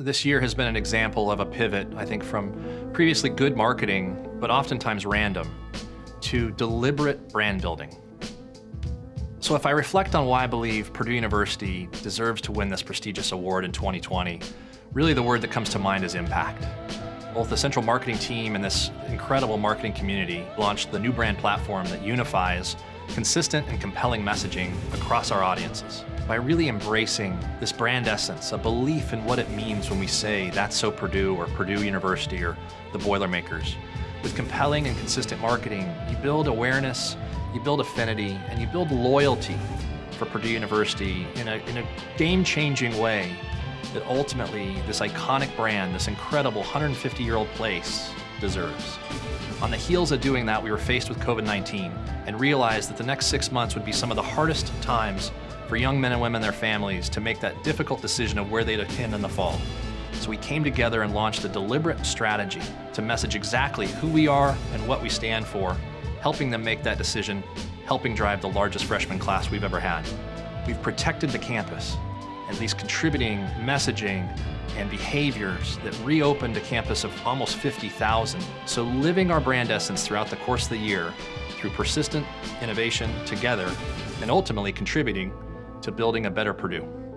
This year has been an example of a pivot, I think, from previously good marketing, but oftentimes random, to deliberate brand building. So if I reflect on why I believe Purdue University deserves to win this prestigious award in 2020, really the word that comes to mind is impact. Both the central marketing team and this incredible marketing community launched the new brand platform that unifies consistent and compelling messaging across our audiences. By really embracing this brand essence, a belief in what it means when we say that's so Purdue or Purdue University or the Boilermakers. With compelling and consistent marketing, you build awareness, you build affinity, and you build loyalty for Purdue University in a, in a game-changing way that ultimately this iconic brand, this incredible 150-year-old place deserves. On the heels of doing that, we were faced with COVID-19 and realized that the next six months would be some of the hardest times for young men and women and their families to make that difficult decision of where they'd attend in the fall. So we came together and launched a deliberate strategy to message exactly who we are and what we stand for, helping them make that decision, helping drive the largest freshman class we've ever had. We've protected the campus, and these contributing messaging and behaviors that reopened a campus of almost 50,000. So living our brand essence throughout the course of the year through persistent innovation together and ultimately contributing to building a better Purdue.